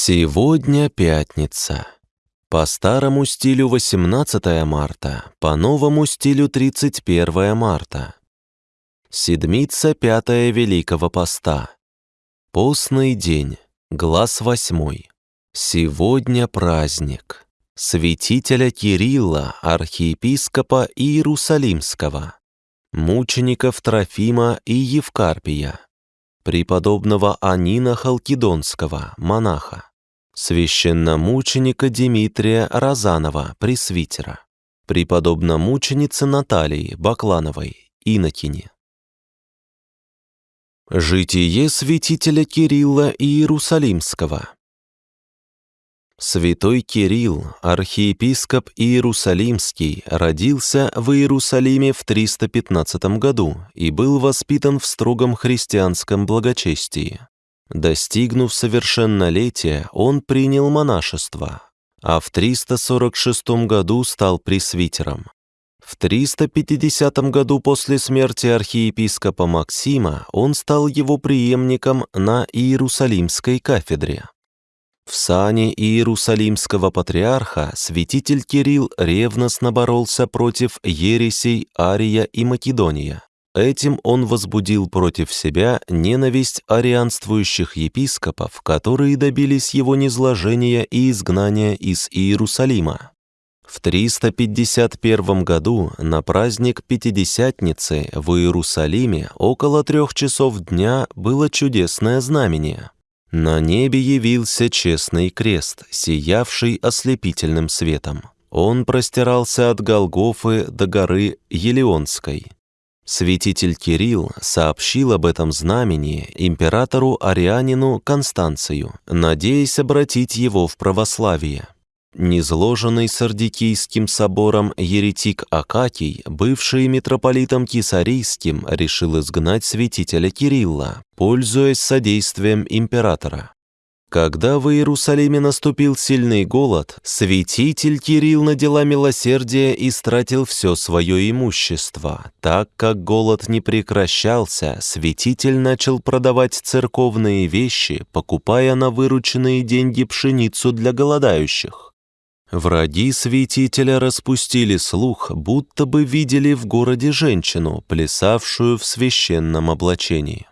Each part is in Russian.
Сегодня пятница. По старому стилю 18 марта, по новому стилю 31 марта. Седмица пятая Великого Поста. Постный день, глаз восьмой. Сегодня праздник. Святителя Кирилла, архиепископа Иерусалимского, мучеников Трофима и Евкарпия, преподобного Анина Халкидонского, монаха, священномученика Дмитрия Розанова, пресвитера, преподобномученицы Наталии Баклановой, инокини. Житие святителя Кирилла Иерусалимского Святой Кирилл, архиепископ Иерусалимский, родился в Иерусалиме в 315 году и был воспитан в строгом христианском благочестии. Достигнув совершеннолетия, он принял монашество, а в 346 году стал пресвитером. В 350 году после смерти архиепископа Максима он стал его преемником на Иерусалимской кафедре. В сане Иерусалимского патриарха святитель Кирилл ревностно боролся против ересей Ария и Македония. Этим он возбудил против себя ненависть арианствующих епископов, которые добились его низложения и изгнания из Иерусалима. В 351 году на праздник Пятидесятницы в Иерусалиме около трех часов дня было чудесное знамение – на небе явился честный крест, сиявший ослепительным светом. Он простирался от Голгофы до горы Елеонской. Святитель Кирилл сообщил об этом знамени императору Арианину Констанцию, надеясь обратить его в православие. Низложенный Сардикийским собором еретик Акакий, бывший митрополитом Кисарийским, решил изгнать святителя Кирилла, пользуясь содействием императора. Когда в Иерусалиме наступил сильный голод, святитель Кирилл на дела милосердия истратил все свое имущество. Так как голод не прекращался, святитель начал продавать церковные вещи, покупая на вырученные деньги пшеницу для голодающих. Враги святителя распустили слух, будто бы видели в городе женщину, плясавшую в священном облачении.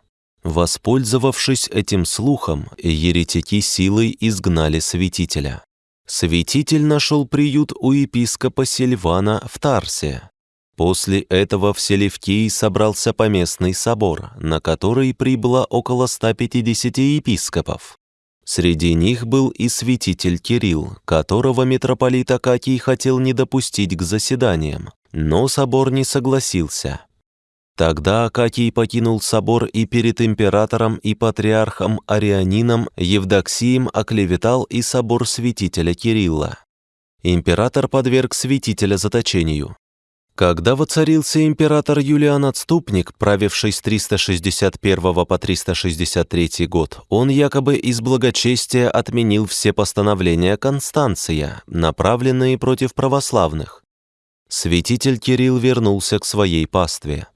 Воспользовавшись этим слухом, еретики силой изгнали святителя. Святитель нашел приют у епископа Сильвана в Тарсе. После этого в Селевкии собрался поместный собор, на который прибыло около 150 епископов. Среди них был и святитель Кирилл, которого митрополит Акакий хотел не допустить к заседаниям, но собор не согласился. Тогда Акакий покинул собор и перед императором и патриархом Арианином Евдоксием оклеветал и собор святителя Кирилла. Император подверг святителя заточению. Когда воцарился император Юлиан Отступник, правивший с 361 по 363 год, он якобы из благочестия отменил все постановления Констанция, направленные против православных. Святитель Кирилл вернулся к своей пастве.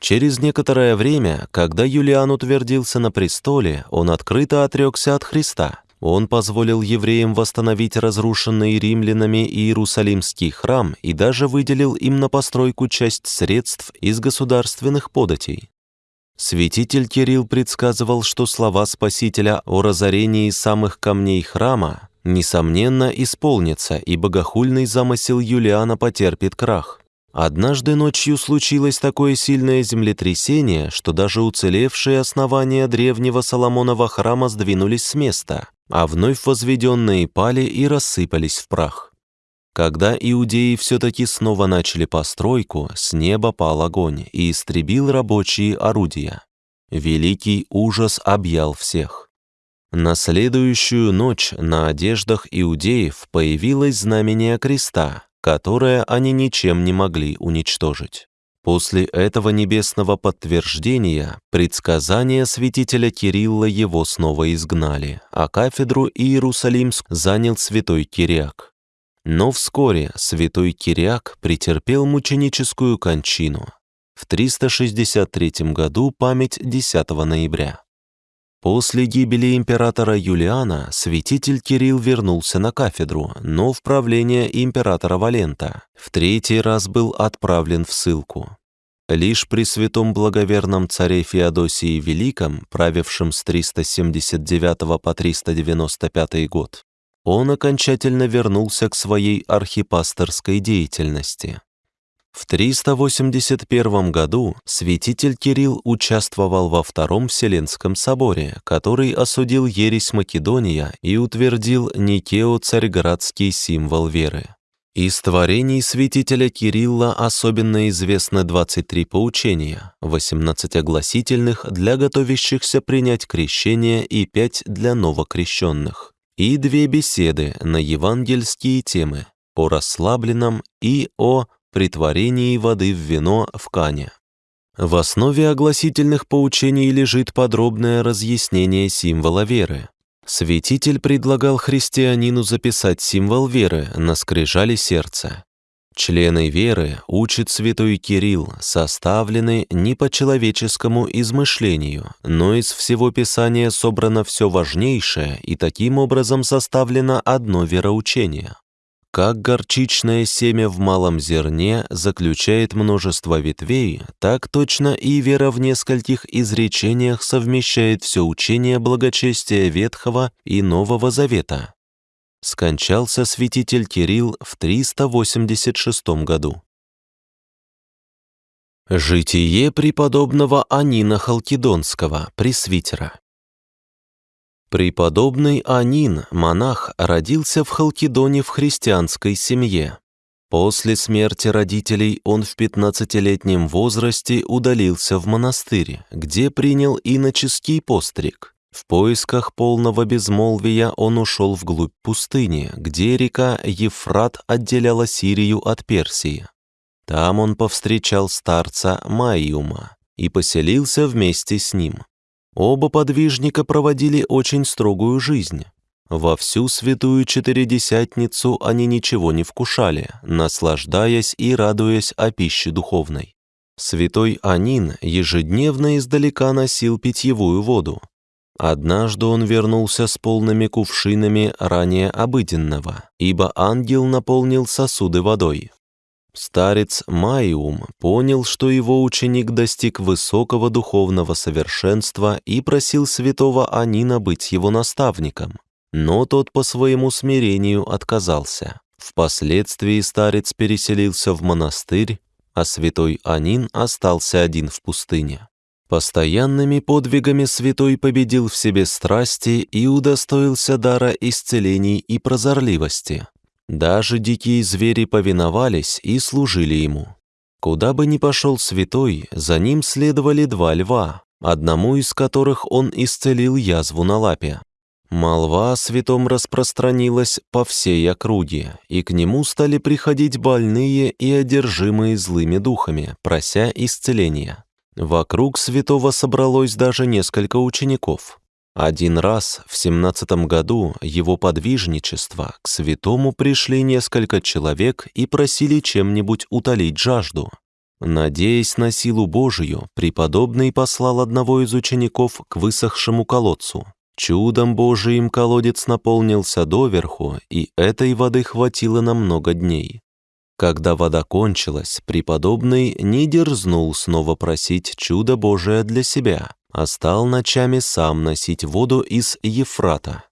Через некоторое время, когда Юлиан утвердился на престоле, он открыто отрекся от Христа. Он позволил евреям восстановить разрушенный римлянами Иерусалимский храм и даже выделил им на постройку часть средств из государственных податей. Святитель Кирилл предсказывал, что слова Спасителя о разорении самых камней храма несомненно исполнятся, и богохульный замысел Юлиана потерпит крах. Однажды ночью случилось такое сильное землетрясение, что даже уцелевшие основания древнего Соломонова храма сдвинулись с места а вновь возведенные пали и рассыпались в прах. Когда иудеи все-таки снова начали постройку, с неба пал огонь и истребил рабочие орудия. Великий ужас объял всех. На следующую ночь на одеждах иудеев появилось знамение креста, которое они ничем не могли уничтожить. После этого небесного подтверждения предсказания святителя Кирилла его снова изгнали, а кафедру Иерусалимск занял святой Кириак. Но вскоре святой Кириак претерпел мученическую кончину. В 363 году память 10 ноября. После гибели императора Юлиана святитель Кирилл вернулся на кафедру, но в правление императора Валента. В третий раз был отправлен в ссылку. Лишь при святом благоверном царе Феодосии Великом, правившем с 379 по 395 год, он окончательно вернулся к своей архипасторской деятельности. В 381 году святитель Кирилл участвовал во Втором Вселенском соборе, который осудил ересь Македония и утвердил Никео-царьградский символ веры. Из творений святителя Кирилла особенно известны 23 поучения, 18 огласительных для готовящихся принять крещение и 5 для новокрещенных, и две беседы на евангельские темы о расслабленном и о притворении воды в вино в Кане. В основе огласительных поучений лежит подробное разъяснение символа веры. Святитель предлагал христианину записать символ веры на скрижали сердца. Члены веры, учит святой Кирилл, составлены не по человеческому измышлению, но из всего Писания собрано все важнейшее и таким образом составлено одно вероучение. Как горчичное семя в малом зерне заключает множество ветвей, так точно и вера в нескольких изречениях совмещает все учение благочестия Ветхого и Нового Завета. Скончался святитель Кирилл в 386 году. Житие преподобного Анина Халкидонского, пресвитера. Преподобный Анин, монах, родился в Халкидоне в христианской семье. После смерти родителей он в 15-летнем возрасте удалился в монастырь, где принял иноческий постриг. В поисках полного безмолвия он ушел вглубь пустыни, где река Ефрат отделяла Сирию от Персии. Там он повстречал старца Майюма и поселился вместе с ним. Оба подвижника проводили очень строгую жизнь. Во всю святую Четыредесятницу они ничего не вкушали, наслаждаясь и радуясь о пище духовной. Святой Анин ежедневно издалека носил питьевую воду. Однажды он вернулся с полными кувшинами ранее обыденного, ибо ангел наполнил сосуды водой. Старец Майум понял, что его ученик достиг высокого духовного совершенства и просил святого Анина быть его наставником, но тот по своему смирению отказался. Впоследствии старец переселился в монастырь, а святой Анин остался один в пустыне. Постоянными подвигами святой победил в себе страсти и удостоился дара исцелений и прозорливости. Даже дикие звери повиновались и служили ему. Куда бы ни пошел святой, за ним следовали два льва, одному из которых он исцелил язву на лапе. Молва о святом распространилась по всей округе, и к нему стали приходить больные и одержимые злыми духами, прося исцеления. Вокруг святого собралось даже несколько учеников. Один раз в семнадцатом году его подвижничества к святому пришли несколько человек и просили чем-нибудь утолить жажду. Надеясь на силу Божию, преподобный послал одного из учеников к высохшему колодцу. Чудом Божиим колодец наполнился доверху, и этой воды хватило на много дней. Когда вода кончилась, преподобный не дерзнул снова просить чудо Божие для себя, а стал ночами сам носить воду из Ефрата.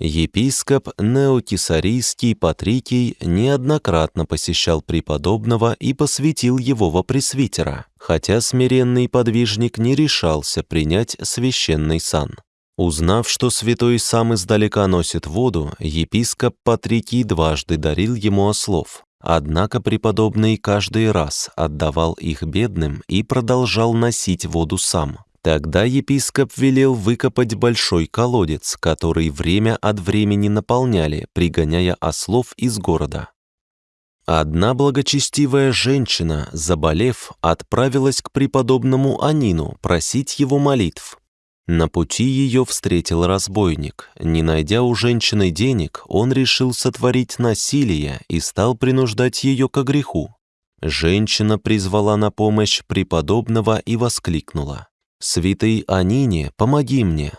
Епископ Неокисарийский Патрикий неоднократно посещал преподобного и посвятил его во пресвитера, хотя смиренный подвижник не решался принять священный сан. Узнав, что святой сам издалека носит воду, епископ Патрикий дважды дарил ему ослов. Однако преподобный каждый раз отдавал их бедным и продолжал носить воду сам. Тогда епископ велел выкопать большой колодец, который время от времени наполняли, пригоняя ослов из города. Одна благочестивая женщина, заболев, отправилась к преподобному Анину просить его молитв. На пути ее встретил разбойник. Не найдя у женщины денег, он решил сотворить насилие и стал принуждать ее к греху. Женщина призвала на помощь преподобного и воскликнула. «Святый Анине, помоги мне,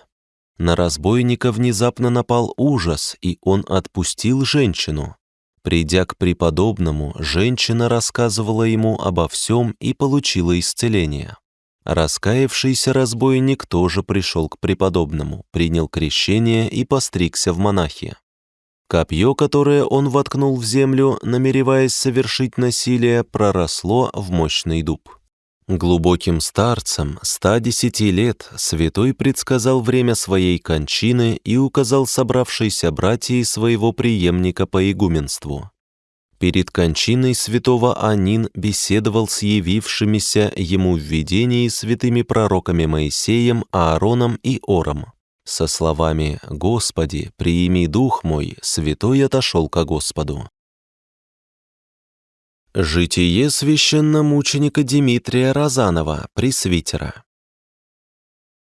На разбойника внезапно напал ужас, и он отпустил женщину. Придя к преподобному, женщина рассказывала ему обо всем и получила исцеление. Раскаявшийся разбойник тоже пришел к преподобному, принял крещение и постригся в монахи. Копье, которое он воткнул в землю, намереваясь совершить насилие, проросло в мощный дуб. Глубоким старцем 110 лет святой предсказал время своей кончины и указал собравшейся братьей своего преемника по игуменству. Перед кончиной святого Анин беседовал с явившимися ему в видении святыми пророками Моисеем, Аароном и Ором. Со словами «Господи, приими дух мой», святой отошел ко Господу. Житие священномученика Дмитрия Розанова, пресвитера.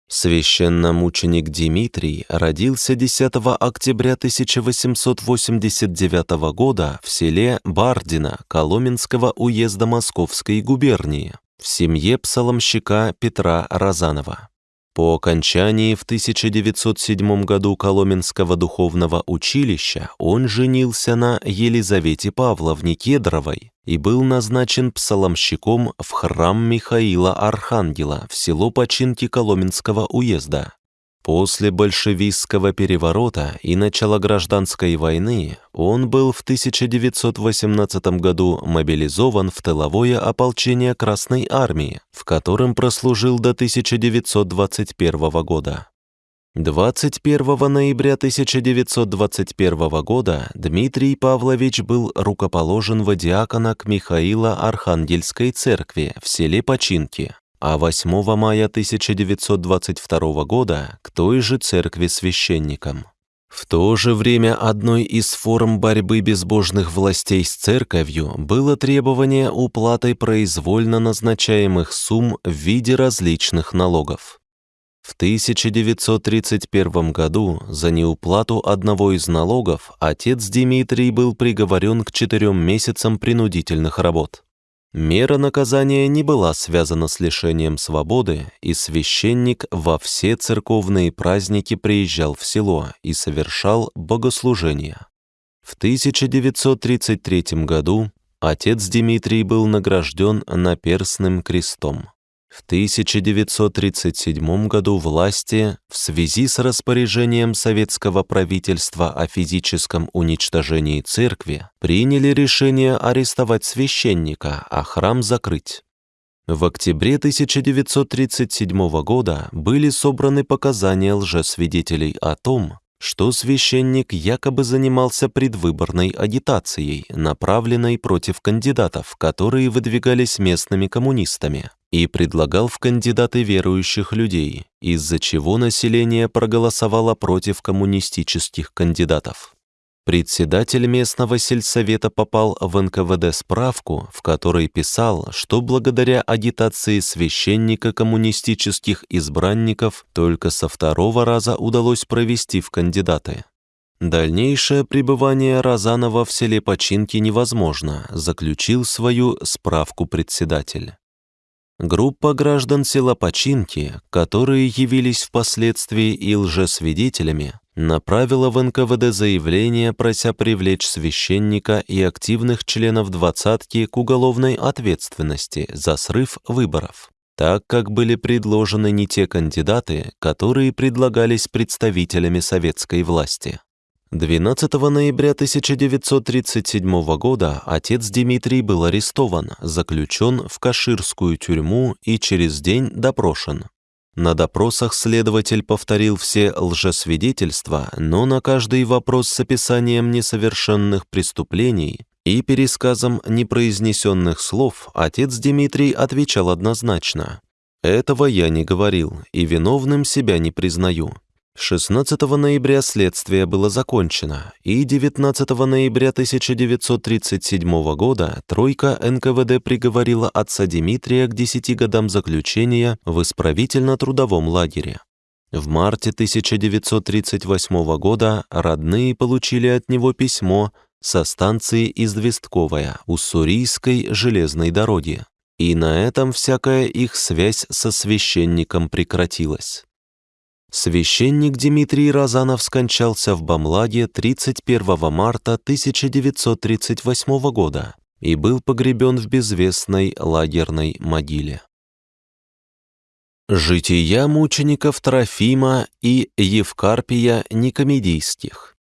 Священномученик Дмитрий родился 10 октября 1889 года в селе Бардино Коломенского уезда Московской губернии в семье псаломщика Петра Розанова. По окончании в 1907 году Коломенского духовного училища он женился на Елизавете Павловне Кедровой и был назначен псаломщиком в храм Михаила Архангела в село Починки Коломенского уезда. После большевистского переворота и начала гражданской войны он был в 1918 году мобилизован в тыловое ополчение Красной Армии, в котором прослужил до 1921 года. 21 ноября 1921 года Дмитрий Павлович был рукоположен в диакона к Михаила Архангельской церкви в селе Починки а 8 мая 1922 года к той же церкви священником. В то же время одной из форм борьбы безбожных властей с церковью было требование уплаты произвольно назначаемых сумм в виде различных налогов. В 1931 году за неуплату одного из налогов отец Дмитрий был приговорен к четырем месяцам принудительных работ. Мера наказания не была связана с лишением свободы, и священник во все церковные праздники приезжал в село и совершал богослужения. В 1933 году отец Дмитрий был награжден наперстным крестом. В 1937 году власти в связи с распоряжением советского правительства о физическом уничтожении церкви приняли решение арестовать священника, а храм закрыть. В октябре 1937 года были собраны показания лжесвидетелей о том, что священник якобы занимался предвыборной агитацией, направленной против кандидатов, которые выдвигались местными коммунистами и предлагал в кандидаты верующих людей, из-за чего население проголосовало против коммунистических кандидатов. Председатель местного сельсовета попал в НКВД справку, в которой писал, что благодаря агитации священника коммунистических избранников только со второго раза удалось провести в кандидаты. Дальнейшее пребывание Розанова в селе Починки невозможно, заключил свою справку председатель. Группа граждан села Починки, которые явились впоследствии и лжесвидетелями, направила в НКВД заявление, прося привлечь священника и активных членов двадцатки к уголовной ответственности за срыв выборов, так как были предложены не те кандидаты, которые предлагались представителями советской власти. 12 ноября 1937 года отец Дмитрий был арестован, заключен в Каширскую тюрьму и через день допрошен. На допросах следователь повторил все лжесвидетельства, но на каждый вопрос с описанием несовершенных преступлений и пересказом непроизнесенных слов отец Дмитрий отвечал однозначно. «Этого я не говорил и виновным себя не признаю. 16 ноября следствие было закончено, и 19 ноября 1937 года тройка НКВД приговорила отца Дмитрия к 10 годам заключения в исправительно-трудовом лагере. В марте 1938 года родные получили от него письмо со станции Известковая Уссурийской железной дороги, и на этом всякая их связь со священником прекратилась. Священник Дмитрий Розанов скончался в Бамлаге 31 марта 1938 года и был погребен в безвестной лагерной могиле. Жития мучеников Трофима и Евкарпия Никомедийских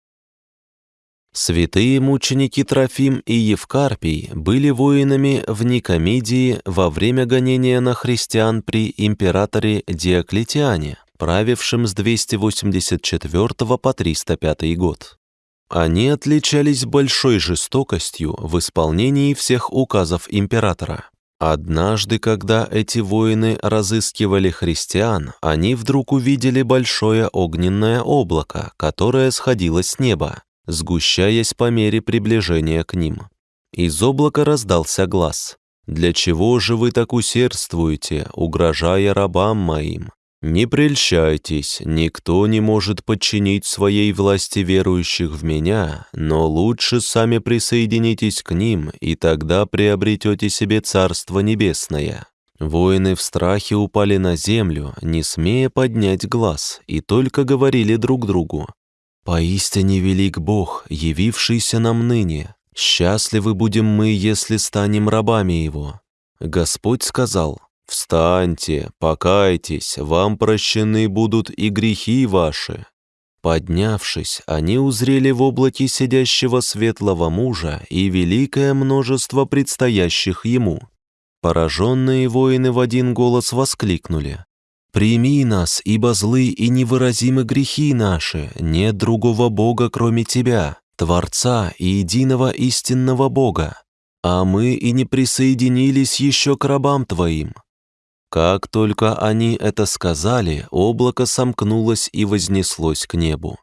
Святые мученики Трофим и Евкарпий были воинами в Никомедии во время гонения на христиан при императоре Диоклетиане, правившем с 284 по 305 год. Они отличались большой жестокостью в исполнении всех указов императора. Однажды, когда эти воины разыскивали христиан, они вдруг увидели большое огненное облако, которое сходило с неба, сгущаясь по мере приближения к ним. Из облака раздался глаз. «Для чего же вы так усердствуете, угрожая рабам моим? Не прельщайтесь, никто не может подчинить своей власти верующих в меня, но лучше сами присоединитесь к ним, и тогда приобретете себе Царство Небесное». Воины в страхе упали на землю, не смея поднять глаз, и только говорили друг другу. «Поистине велик Бог, явившийся нам ныне. Счастливы будем мы, если станем рабами Его». Господь сказал, «Встаньте, покайтесь, вам прощены будут и грехи ваши». Поднявшись, они узрели в облаке сидящего светлого мужа и великое множество предстоящих ему. Пораженные воины в один голос воскликнули. «Прими нас, ибо злы и невыразимы грехи наши, нет другого Бога, кроме Тебя, Творца и единого истинного Бога, а мы и не присоединились еще к рабам Твоим, как только они это сказали, облако сомкнулось и вознеслось к небу.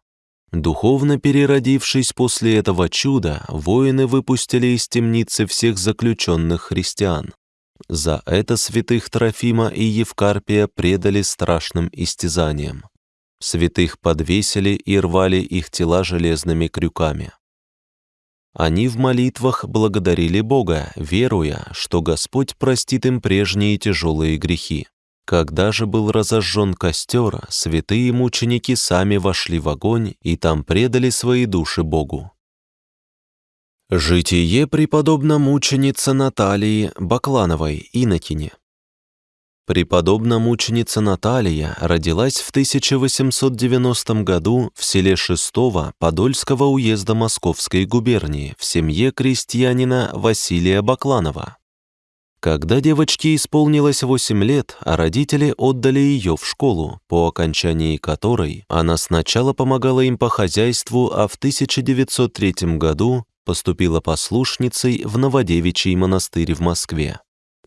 Духовно переродившись после этого чуда, воины выпустили из темницы всех заключенных христиан. За это святых Трофима и Евкарпия предали страшным истязаниям. Святых подвесили и рвали их тела железными крюками. Они в молитвах благодарили Бога, веруя, что Господь простит им прежние тяжелые грехи. Когда же был разожжен костер, святые мученики сами вошли в огонь и там предали свои души Богу. Житие преподобно мученица Наталии Баклановой, инокине. Преподобная мученица Наталья родилась в 1890 году в селе Шестого Подольского уезда Московской губернии в семье крестьянина Василия Бакланова. Когда девочке исполнилось 8 лет, а родители отдали ее в школу, по окончании которой она сначала помогала им по хозяйству, а в 1903 году поступила послушницей в Новодевичий монастырь в Москве.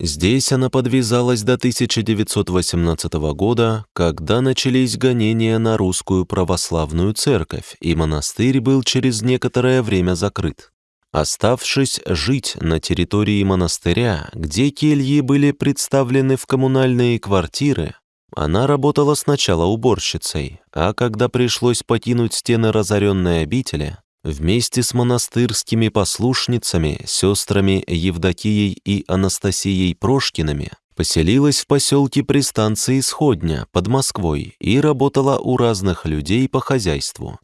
Здесь она подвязалась до 1918 года, когда начались гонения на русскую православную церковь, и монастырь был через некоторое время закрыт. Оставшись жить на территории монастыря, где кельи были представлены в коммунальные квартиры, она работала сначала уборщицей, а когда пришлось покинуть стены разоренной обители, Вместе с монастырскими послушницами, сестрами Евдокией и Анастасией Прошкиными поселилась в поселке при станции Сходня под Москвой и работала у разных людей по хозяйству.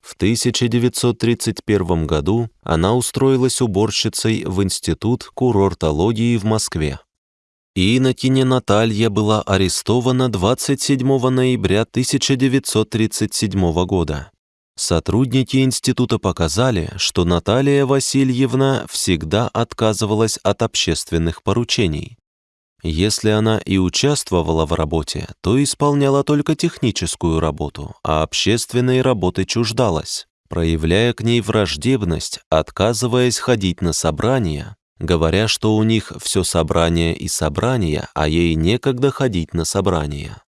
В 1931 году она устроилась уборщицей в Институт курортологии в Москве. Инокиня Наталья была арестована 27 ноября 1937 года. Сотрудники института показали, что Наталья Васильевна всегда отказывалась от общественных поручений. Если она и участвовала в работе, то исполняла только техническую работу, а общественной работы чуждалась, проявляя к ней враждебность, отказываясь ходить на собрания, говоря, что у них все собрание и собрания, а ей некогда ходить на собрания.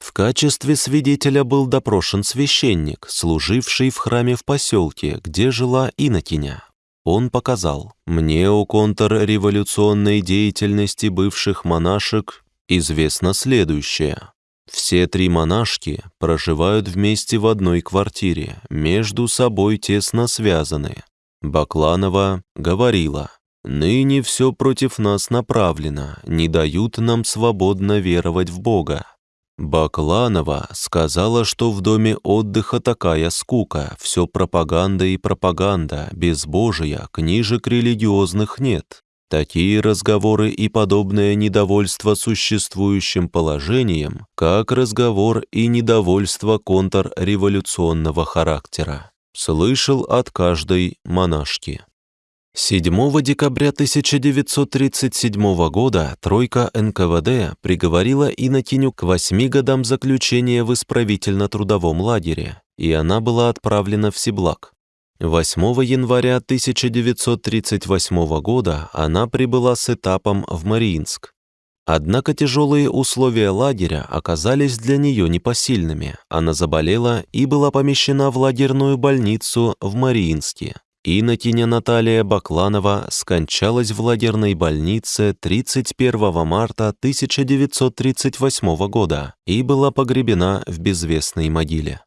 В качестве свидетеля был допрошен священник, служивший в храме в поселке, где жила инокиня. Он показал, «Мне о контрреволюционной деятельности бывших монашек известно следующее. Все три монашки проживают вместе в одной квартире, между собой тесно связаны. Бакланова говорила, «Ныне все против нас направлено, не дают нам свободно веровать в Бога. Бакланова сказала, что в доме отдыха такая скука, все пропаганда и пропаганда, безбожия, книжек религиозных нет. Такие разговоры и подобное недовольство существующим положением, как разговор и недовольство контрреволюционного характера. Слышал от каждой монашки. 7 декабря 1937 года тройка НКВД приговорила Иннокеню к восьми годам заключения в исправительно-трудовом лагере, и она была отправлена в Сиблак. 8 января 1938 года она прибыла с этапом в Мариинск. Однако тяжелые условия лагеря оказались для нее непосильными. Она заболела и была помещена в лагерную больницу в Мариинске. Инокиня Наталья Бакланова скончалась в лагерной больнице 31 марта 1938 года и была погребена в безвестной могиле.